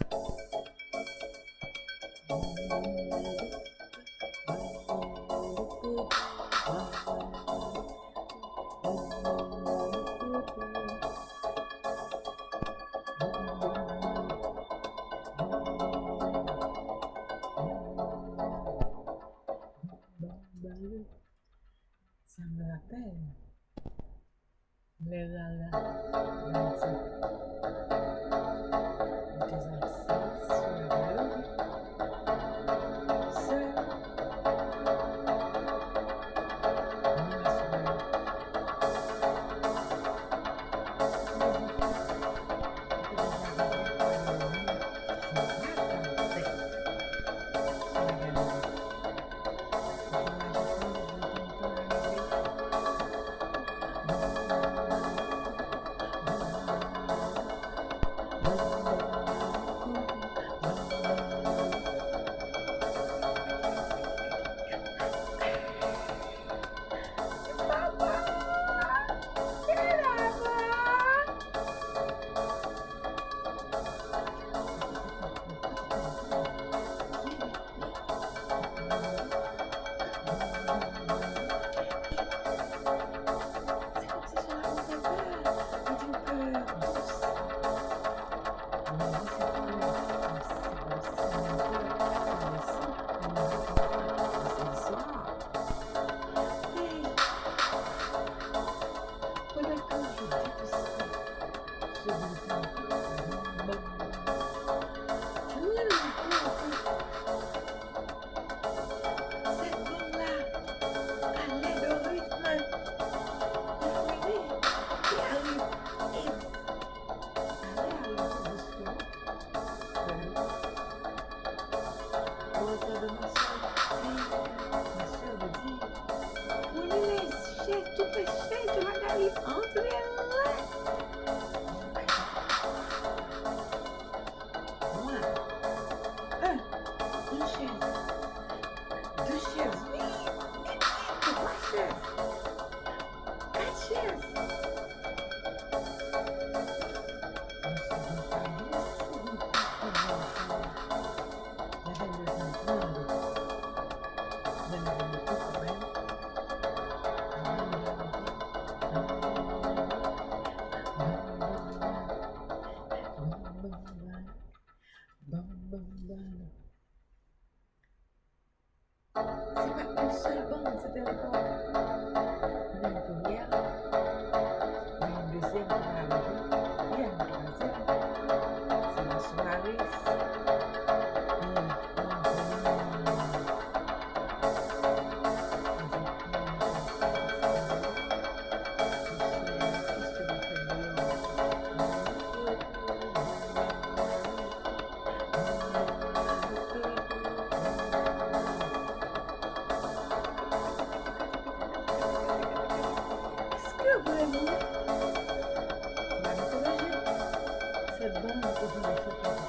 Thank you. você perguntou. श्रद्धा हमको हमेशा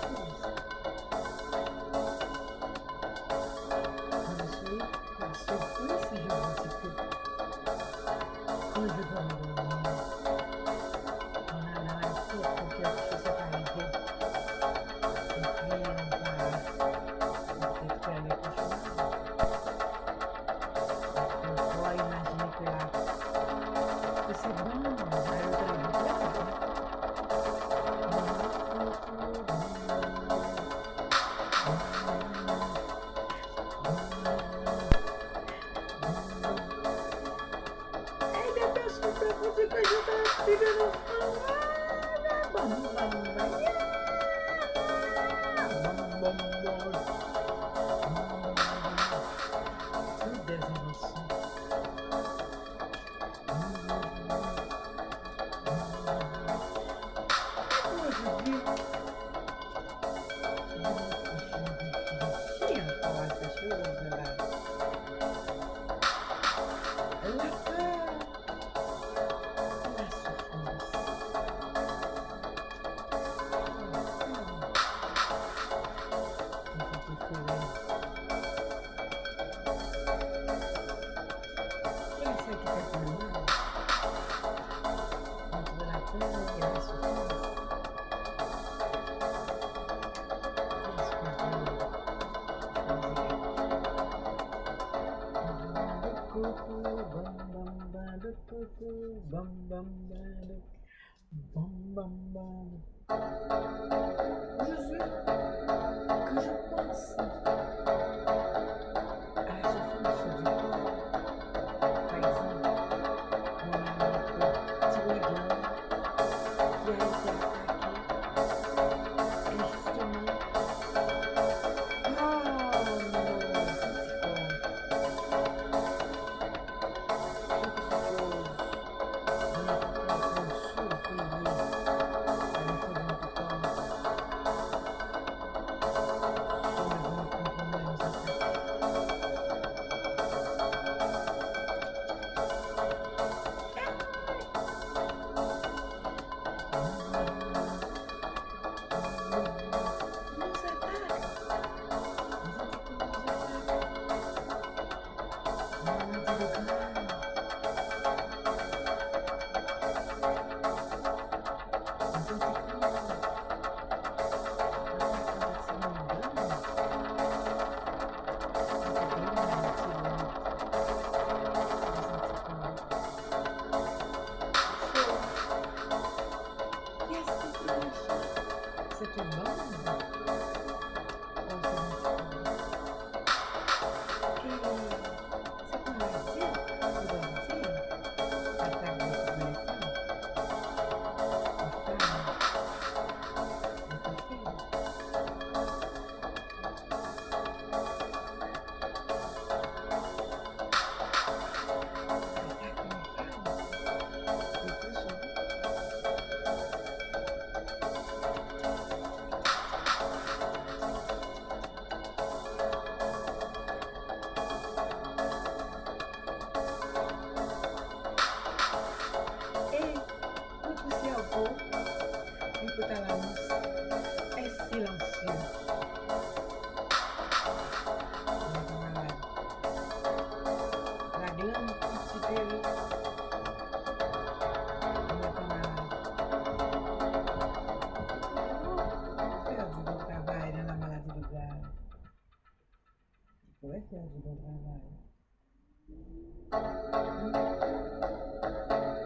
Ouais, faire du bon travail.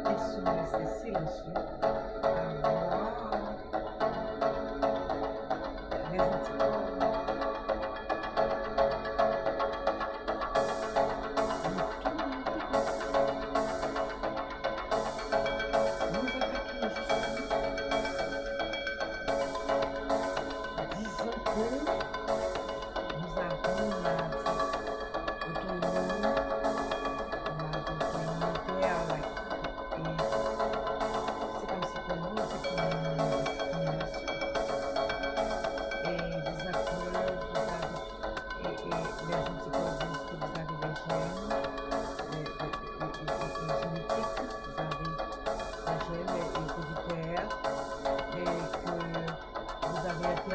Ils sont silencieux?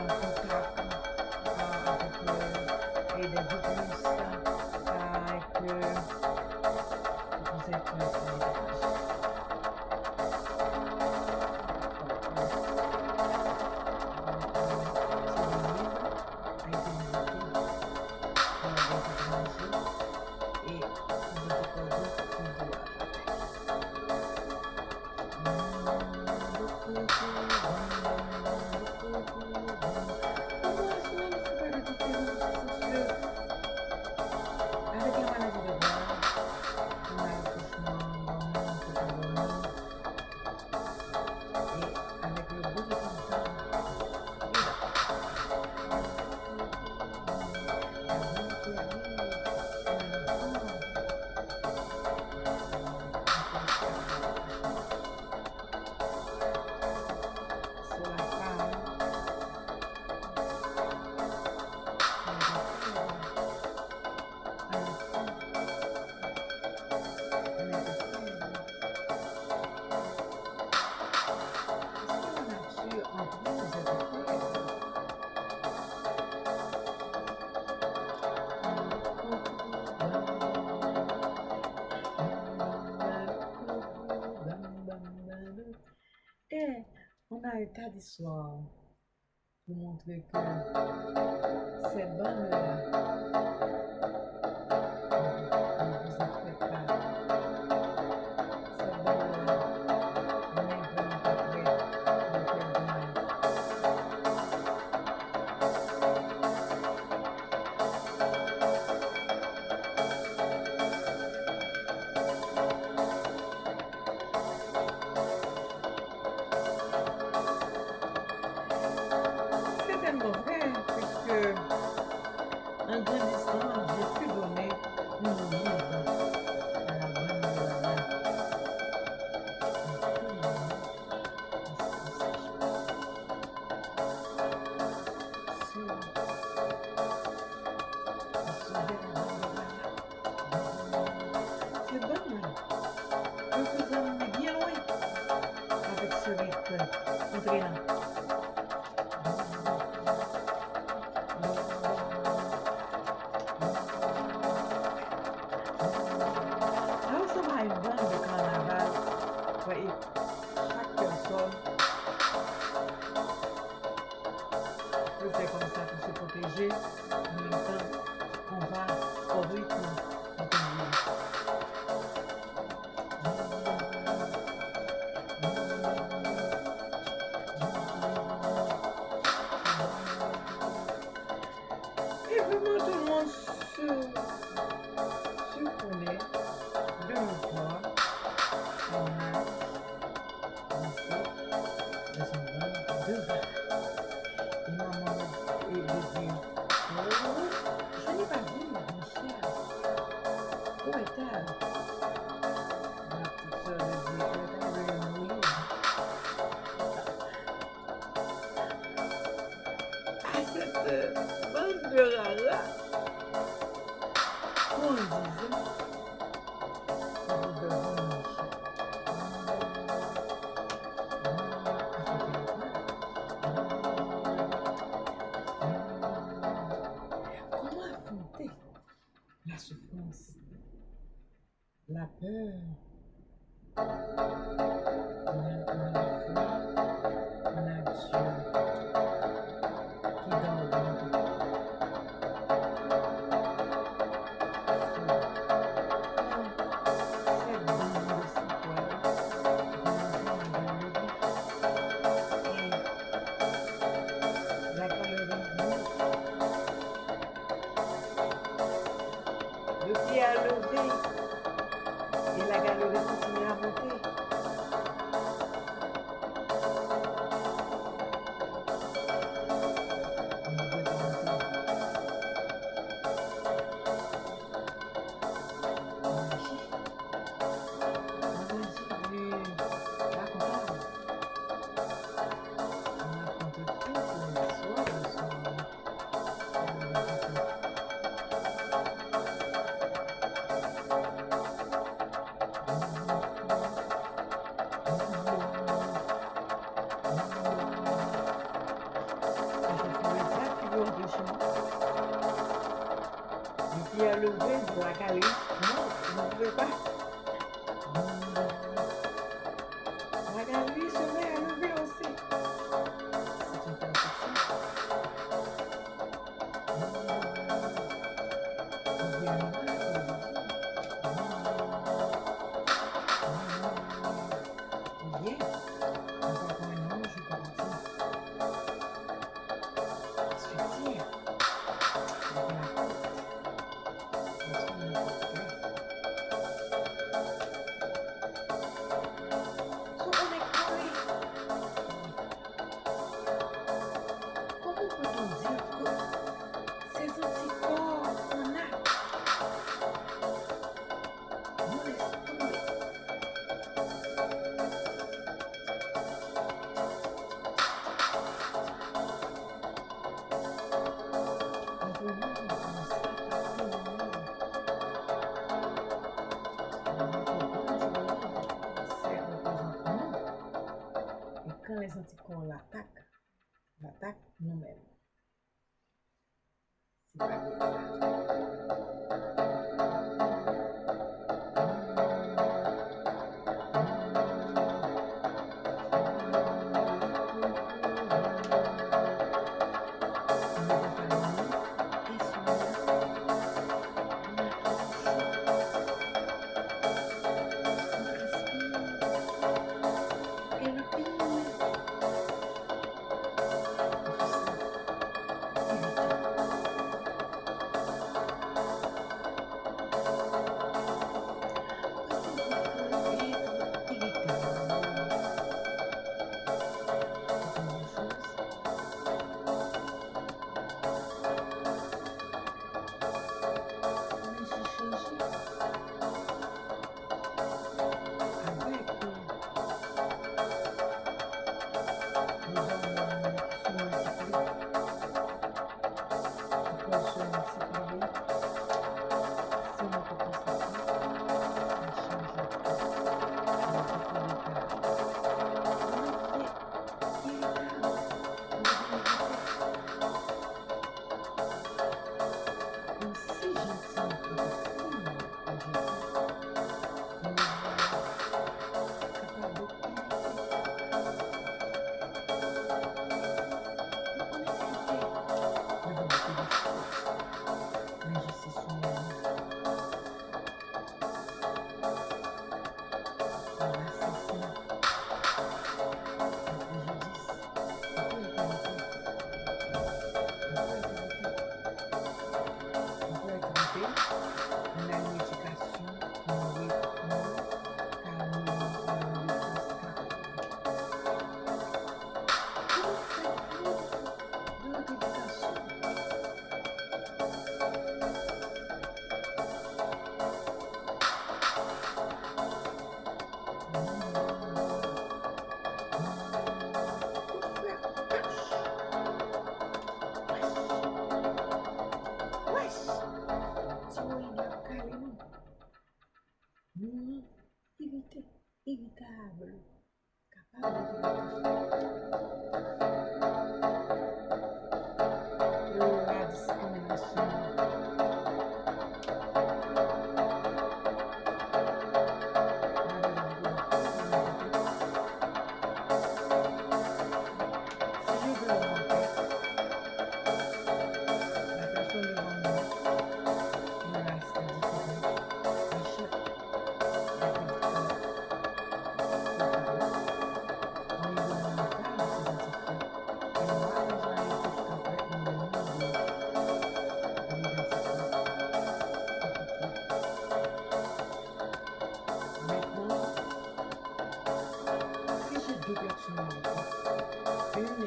Bye. mardi soir pour montrer que ces bandes-là Mm. número Çok yakışmalı. Benim ne